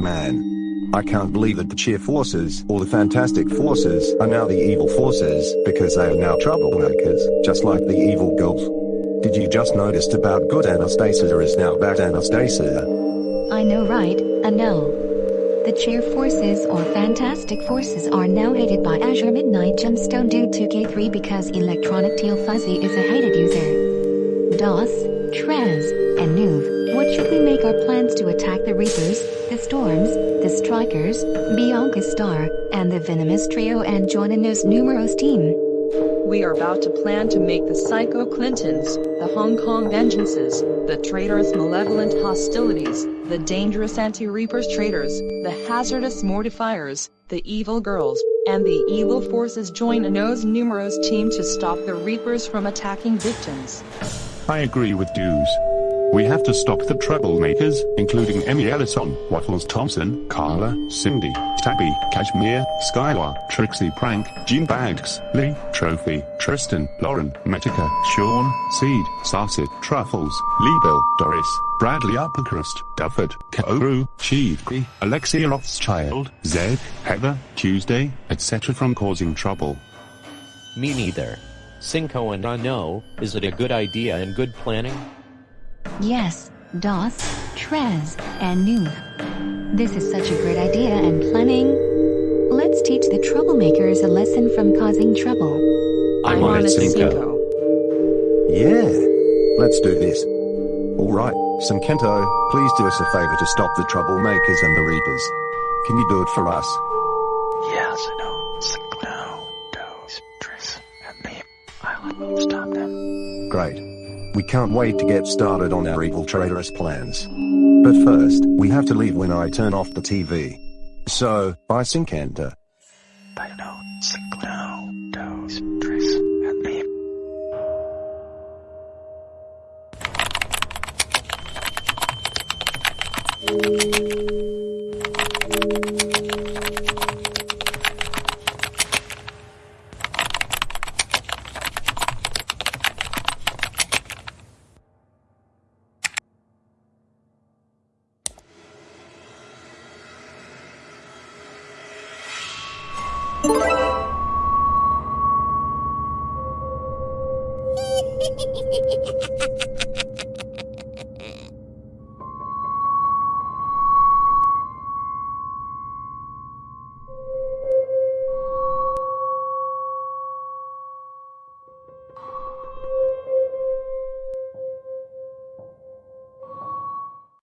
Man. I can't believe that the cheer forces, or the fantastic forces, are now the evil forces, because they are now troublemakers, just like the evil girls. Did you just notice about good Anastasia is now bad Anastasia? I know right, I know. The cheer forces or fantastic forces are now hated by Azure Midnight Gemstone due to K3 because Electronic Teal Fuzzy is a hated user. DOS, Tres, what make our plans to attack the Reapers, the Storms, the Strikers, Bianca Star, and the Venomous Trio and join in those numerous team? We are about to plan to make the Psycho Clintons, the Hong Kong Vengeances, the traitorous malevolent hostilities, the dangerous anti-reapers traitors, the hazardous mortifiers, the evil girls, and the evil forces join a Nos Numeros team to stop the reapers from attacking victims. I agree with Dews. We have to stop the troublemakers, including Emmy Ellison, Waffles Thompson, Carla, Cindy, Tabby, Kashmir, Skylar, Trixie Prank, Jean Bags, Lee, Trophy, Tristan, Lauren, Metica, Sean, Seed, Sarsit, Truffles, Bill, Doris, Bradley Uppercrust, Dufford, Kaoru, Chiefkey, Alexia Rothschild, Zed, Heather, Tuesday, etc. from causing trouble. Me neither. Cinco and I know, is it a good idea and good planning? Yes, DOS, Tres, and Nuve. This is such a great idea and planning. Let's teach the troublemakers a lesson from causing trouble. I'm on it, Cinco. Yeah. Let's do this. Alright, Sankento, please do us a favor to stop the troublemakers and the reapers. Can you do it for us? Yes, I know. Sinclair, Doze, Triss, and me. I'll stop them. Great. We can't wait to get started on our evil traitorous plans. But first, we have to leave when I turn off the TV. So, bye Sinkenta. Uh, I know. And me. Thank you. Ha ha ha ha ha!